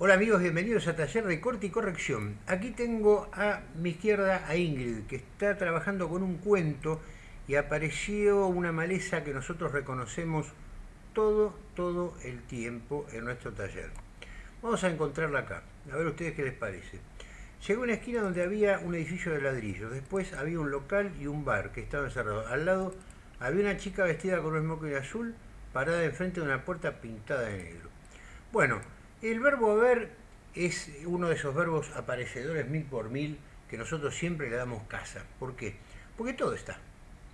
Hola amigos, bienvenidos a Taller de Corte y Corrección. Aquí tengo a mi izquierda a Ingrid, que está trabajando con un cuento y apareció una maleza que nosotros reconocemos todo, todo el tiempo en nuestro taller. Vamos a encontrarla acá, a ver ustedes qué les parece. Llegó a una esquina donde había un edificio de ladrillos, después había un local y un bar que estaban cerrados. Al lado había una chica vestida con un smoking azul parada enfrente de una puerta pintada de negro. Bueno, el verbo haber es uno de esos verbos aparecedores mil por mil que nosotros siempre le damos casa. ¿Por qué? Porque todo está.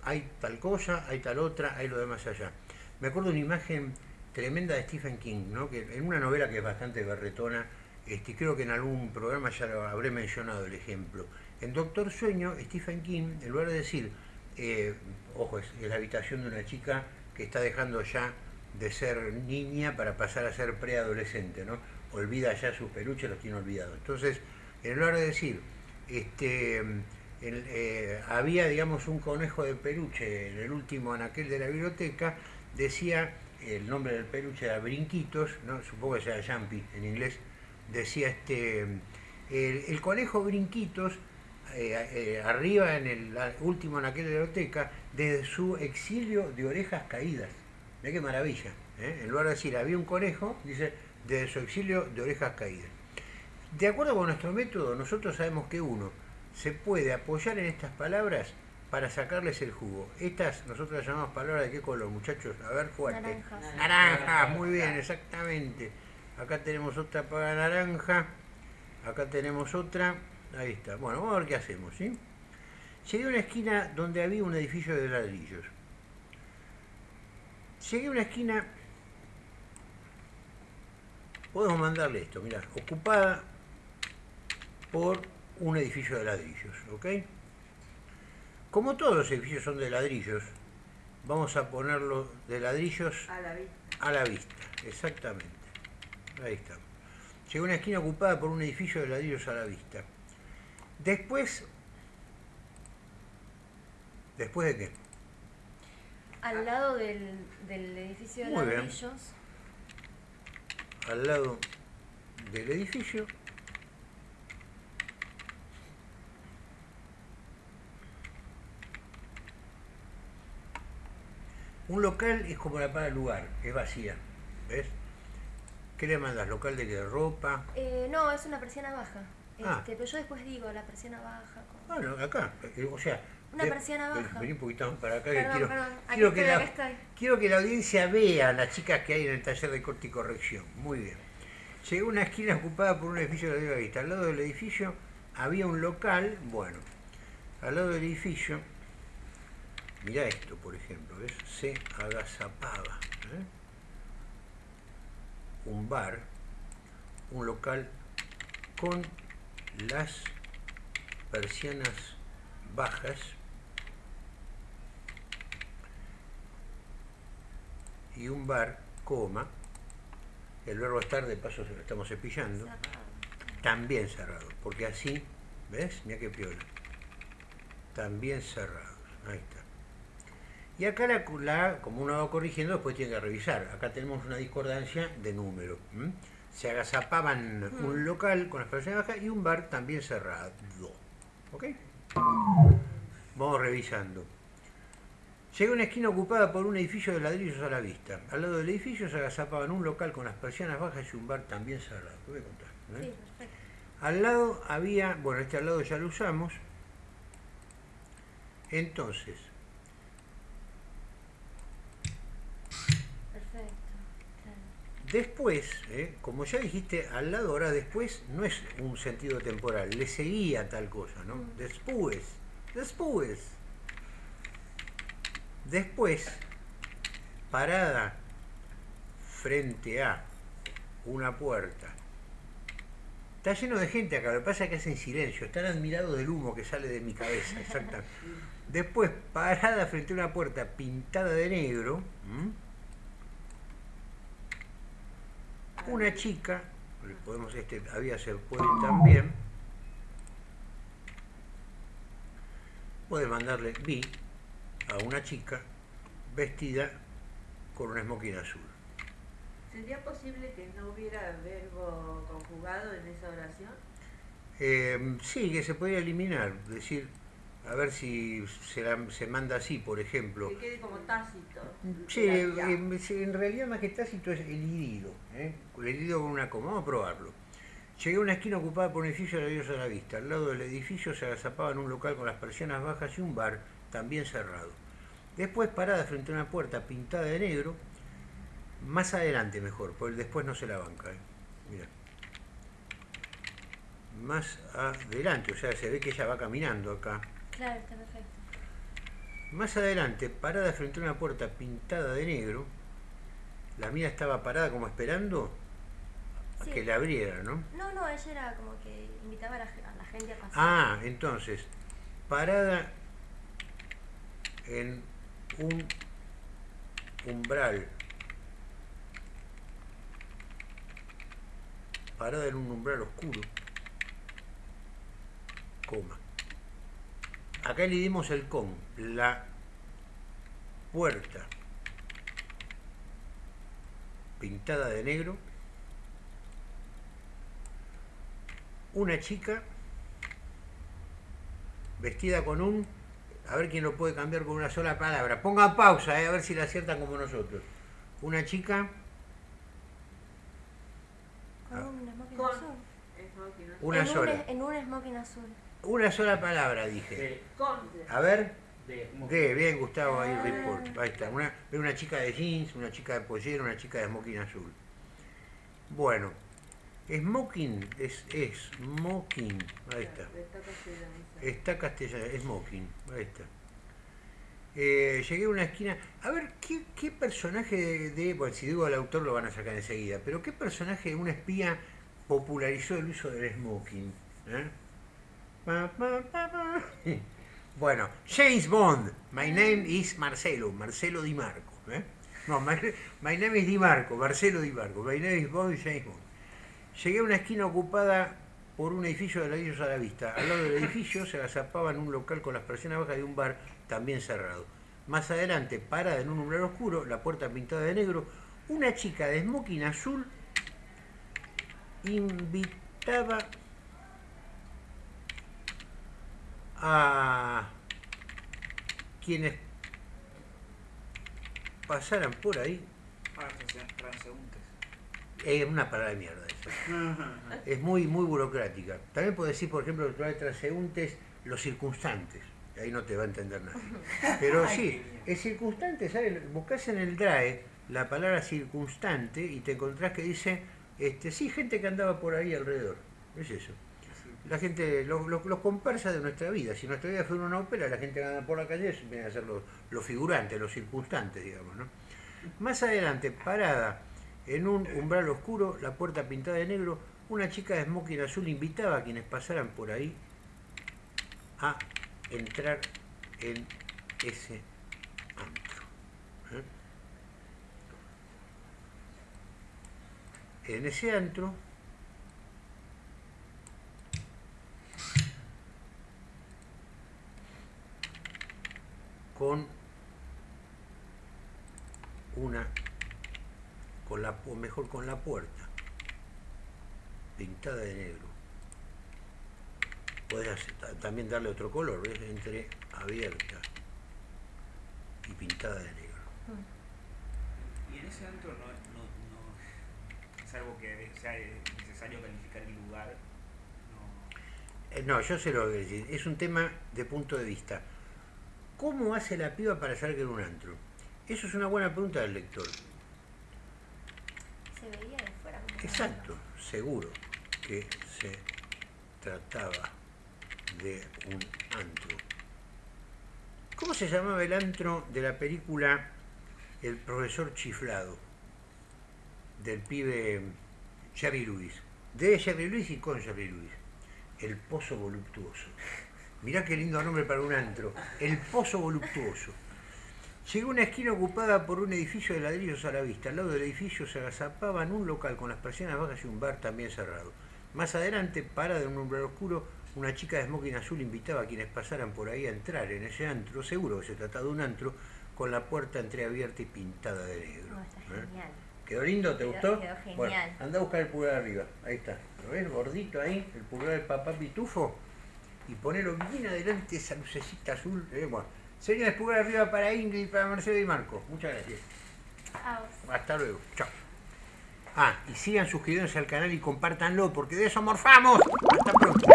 Hay tal cosa, hay tal otra, hay lo demás allá. Me acuerdo de una imagen tremenda de Stephen King, ¿no? que en una novela que es bastante berretona, este, creo que en algún programa ya lo habré mencionado el ejemplo. En Doctor Sueño, Stephen King, en lugar de decir, eh, ojo, es la habitación de una chica que está dejando ya de ser niña para pasar a ser preadolescente, ¿no? Olvida ya sus peluches, los tiene olvidados. Entonces, en lugar de decir, este, eh, había, digamos, un conejo de peluche en el último anaquel de la biblioteca, decía, el nombre del peluche era Brinquitos, ¿no? supongo que sea Jumpy en inglés, decía, este, el, conejo Brinquitos, eh, eh, arriba en el último anaquel de la biblioteca, desde su exilio de orejas caídas. Mira qué maravilla. ¿eh? En lugar de decir había un conejo, dice desde su exilio de orejas caídas. De acuerdo con nuestro método, nosotros sabemos que uno se puede apoyar en estas palabras para sacarles el jugo. Estas nosotros las llamamos palabras de qué color, muchachos. A ver, fuerte. Naranjas. Naranja, muy bien, exactamente. Acá tenemos otra para naranja. Acá tenemos otra. Ahí está. Bueno, vamos a ver qué hacemos, ¿sí? Llegué a una esquina donde había un edificio de ladrillos. Llegué a una esquina, podemos mandarle esto, mirá, ocupada por un edificio de ladrillos, ¿ok? Como todos los edificios son de ladrillos, vamos a ponerlo de ladrillos A la vista. a la vista, exactamente. Ahí está. Llegó a una esquina ocupada por un edificio de ladrillos a la vista. Después, ¿después de qué? Al lado del, del edificio de Muy bien. ladrillos. al lado del edificio. Un local es como la para el lugar, es vacía, ¿ves? ¿Qué le mandas? ¿Local de qué? ¿Ropa? Eh, no, es una persiana baja. Ah. Este, Pero yo después digo la persiana baja. con- Bueno, acá, eh, o sea... Una de- persiana baja. Vení un poquito más para acá que Perdón, quiero, perdón. Aquí quiero que la, estoy. quiero que la audiencia vea a las chicas que hay en el taller de corte y corrección. Muy bien. Llegué a una esquina ocupada por un edificio de la vista. Al lado del edificio había un local, bueno, al lado del edificio, mirá esto, por ejemplo, ¿ves? Se agazapaba. ¿eh? Un bar, un local con las persianas bajas y un bar, coma, el verbo estar de paso se lo estamos cepillando, también cerrado, porque así, ¿ves? Mira qué piola. También cerrados, ahí está. Y acá la, la- como uno va corrigiendo, después tiene que revisar. Acá tenemos una discordancia de número. ¿m? Se agazapaban un local con las persianas bajas y un bar también cerrado. ¿Ok? Vamos revisando. Llegué a una esquina ocupada por un edificio de ladrillos a la vista. Al lado del edificio se agazapaban un local con las persianas bajas y un bar también cerrado. Te voy a contar. ¿eh? Sí, perfecto. Al lado había, bueno, este al lado ya lo usamos. Entonces, Perfecto. claro. después, ¿eh? como ya dijiste, al lado ahora después no es un sentido temporal, le seguía tal cosa, ¿no? Mm. Después, después. Después, parada frente a una puerta. Está lleno de gente acá, lo que pasa es que hacen silencio, están admirados del humo que sale de mi cabeza, exactamente. Después, parada frente a una puerta pintada de negro, una chica, podemos, este había se puede también, puede mandarle vi a una chica vestida con un smoking azul. ¿Sería posible que no hubiera verbo conjugado en esa oración? Eh, sí, que se podría eliminar, decir, a ver si se, la- se manda así, por ejemplo. Que quede como tácito. Sí, eh, sí, en realidad más que tácito es el herido, ¿eh? el herido con una coma. Vamos a probarlo. Llegué a una esquina ocupada por un edificio de la diosa a la vista. Al lado del edificio se agazapaba en un local con las persianas bajas y un bar también cerrado. Después parada frente a una puerta pintada de negro, más adelante mejor, porque después no se la banca. ¿eh? Mira. Más adelante, o sea, se ve que ella va caminando acá. Claro, está perfecto. Más adelante, parada frente a una puerta pintada de negro, la mía estaba parada como esperando a que la abriera, ¿no? No, no, ella era como que invitaba a la, a la gente a pasar. Ah, entonces, parada en un umbral. Parada en un umbral oscuro. Coma. Acá le dimos el con. La puerta pintada de negro. Una chica vestida con un... A ver quién lo puede cambiar con una sola palabra. Pongan pausa, eh, a ver si la aciertan como nosotros. Una chica, Con Ah. un smoking azul. Una en sola. Un, en un smoking azul. Una sola palabra, dije. De, Con. A ver, de, de, bien Gustavo, ahí Ah. report. Ahí está. Una, ve una chica de jeans, una chica de pollera, una chica de smoking azul. Bueno, smoking es, es smoking. Ahí está. Está castellano, smoking, ahí está. Eh, llegué a una esquina. A ver, ¿qué, qué personaje de, de- Bueno, si digo el autor lo van a sacar enseguida, pero ¿qué personaje de una espía popularizó el uso del smoking? ¿Eh? Bueno, James Bond. My name is Marcelo, Marcelo Di Marco. ¿eh? No, my, my name is Di Marco, Marcelo Di Marco. My name is Bond, James Bond. Llegué a una esquina ocupada por un edificio de ladrillos a la vista. Al lado del edificio se agazapaba en un local con las persianas bajas de un bar también cerrado. Más adelante, parada en un umbral oscuro, la puerta pintada de negro, una chica de smoking azul invitaba a quienes pasaran por ahí. ah, transe- transeúntes. Es una palabra de mierda. Es muy, muy burocrática. También puedo decir, por ejemplo, que trae transeúntes los circunstantes. Ahí no te va a entender nadie. Pero sí, es circunstante, ¿sabes? Buscas en el DRAE la palabra circunstante y te encontrás que dice, este, sí, gente que andaba por ahí alrededor. Es eso. La gente, los, los, los comparsas de nuestra vida. Si nuestra vida fuera una ópera, la gente que anda por la calle viene a ser los, los figurantes, los circunstantes, digamos, ¿no? Más adelante, parada en un umbral oscuro, la puerta pintada de negro, una chica de smoking azul invitaba a quienes pasaran por ahí a entrar en ese antro. ¿eh? En ese antro con una con la o mejor con la puerta pintada de negro podés también darle otro color ¿ves? entre abierta y pintada de negro Y en ese antro no, no, no es algo que sea necesario calificar el lugar. No. Eh, no yo sé lo que decir es un tema de punto de vista ¿cómo hace la piba para saber que era un antro? eso es una buena pregunta del lector Exacto, seguro que se trataba de un antro. ¿Cómo se llamaba el antro de la película El profesor chiflado? Del pibe Jerry Lewis. De Jerry Lewis y con Jerry Lewis. El pozo voluptuoso. Mirá qué lindo nombre para un antro. El pozo voluptuoso. Llegó a una esquina ocupada por un edificio de ladrillos a la vista. Al lado del edificio se agazapaba en un local con las persianas bajas y un bar también cerrado. Más adelante, parada en un umbral oscuro, una chica de smoking azul invitaba a quienes pasaran por ahí a entrar en ese antro. Seguro que se trataba de un antro con la puerta entreabierta y pintada de negro. Está ¿eh? genial. ¿Quedó lindo? ¿Te Quedó- gustó? quedó genial. Bueno, anda a buscar el pulgar arriba. Ahí está. ¿Lo ves? Gordito ahí, el pulgar del papá pitufo. Y ponelo bien adelante esa lucecita azul. Eh, bueno, señores, pulgar arriba para Ingrid, para Marcelo y Marco. Muchas gracias. A vos. Hasta luego. Chao. Ah, y sigan suscribiéndose al canal y compártanlo, porque de eso morfamos. Hasta pronto.